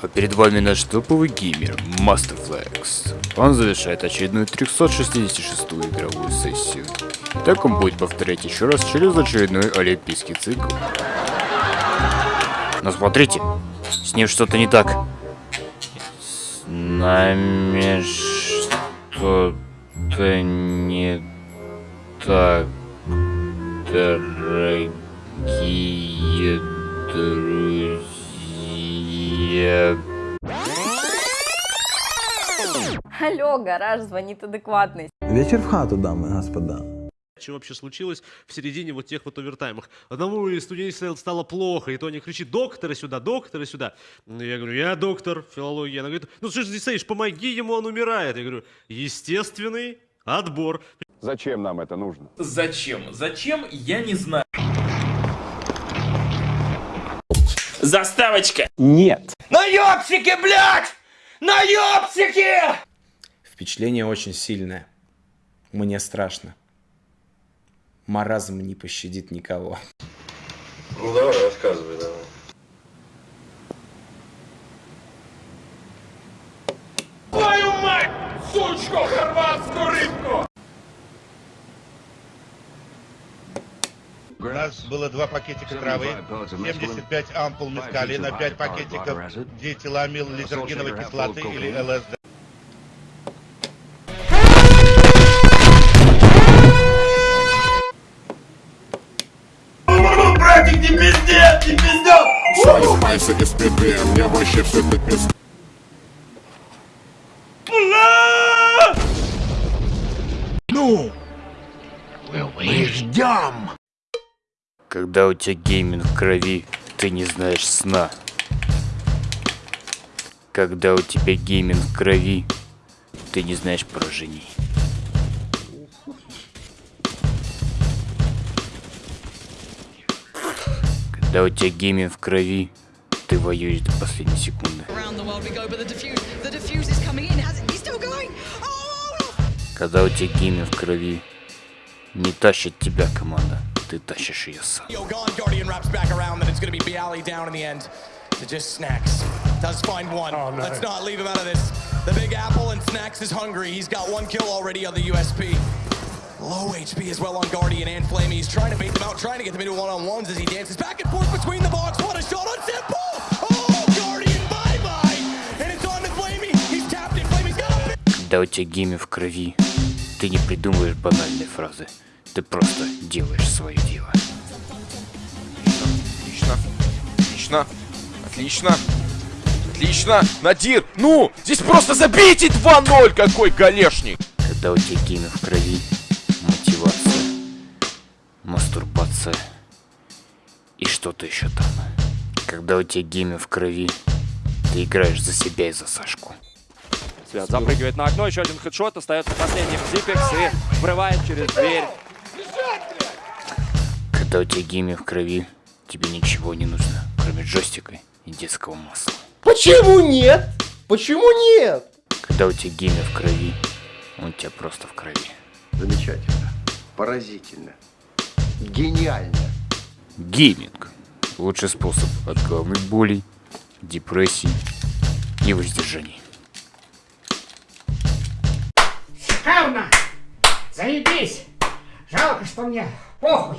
А перед вами наш топовый геймер Masterflex. Он завершает очередную 366-ю игровую сессию. Так он будет повторять еще раз через очередной олимпийский цикл. Но смотрите, с ним что-то не так. С нами что-то не так, дорогие друзья. Алло, гараж, звонит адекватный. Вечер в хату, дамы и господа. Что вообще случилось в середине вот тех вот овертаймах? Одному из студентов стало плохо, и то они кричит, доктора сюда, доктора сюда. Ну, Я говорю, я доктор филологии. Она говорит, ну что ж здесь стоишь, помоги ему, он умирает. Я говорю, естественный отбор. Зачем нам это нужно? Зачем? Зачем? Я не знаю. Заставочка! Нет. Наебсики, блядь! Наебсики! Впечатление очень сильное. Мне страшно. Маразм не пощадит никого. Ну давай, рассказывай, давай. Твою мать! Сучку, хорватскую рыбку! У нас было два пакетика травы, 75 ампул мескалина, 5 пакетиков диэтиламил лизергиновой кислоты или ЛСД. Не пиздец, не пиздец! Когда у тебя гейминг в крови, ты не знаешь сна. Когда у тебя гейминг в крови, ты не знаешь поражений. Когда у тебя гейминг в крови, ты воюешь до последней секунды. Oh! Когда у тебя гейминг в крови, не тащит тебя команда, ты тащишь ее сам. To just Snacks. Does find one. Let's not leave him out of this. The Big Apple and Snacks is hungry. He's got one kill already on the USP. Low HP as well on Guardian and Flamey. He's trying to bait them out, trying to get them into one-on-ones as he dances back and forth between the box. What a shot on Simple! Oh, Guardian, bye-bye! And it's on to Flamey. He's tapped it. Flamey's got it. Когда у тебя гейминг в крови, ты не придумываешь банальные фразы. Ты просто делаешь свое дело. Отлично. Отлично. Отлично. Отлично. Надир, ну, здесь просто забейте 2-0, какой галешник. Когда у тебя гейминг в крови, мастурбация и что-то еще там. Когда у тебя гейминг в крови, ты играешь за себя и за Сашку. Свят запрыгивает на окно, еще один хедшот, остается последним Зипекс и врывает через дверь. Когда у тебя гейминг в крови, тебе ничего не нужно, кроме джойстика и детского масла. Почему нет? Почему нет? Когда у тебя гейминг в крови, он у тебя просто в крови. Замечательно. Поразительно. Гениально. Гейминг. Лучший способ от головных болей, депрессий и воздержаний. Шикарно! Заебись! Жалко, что мне похуй.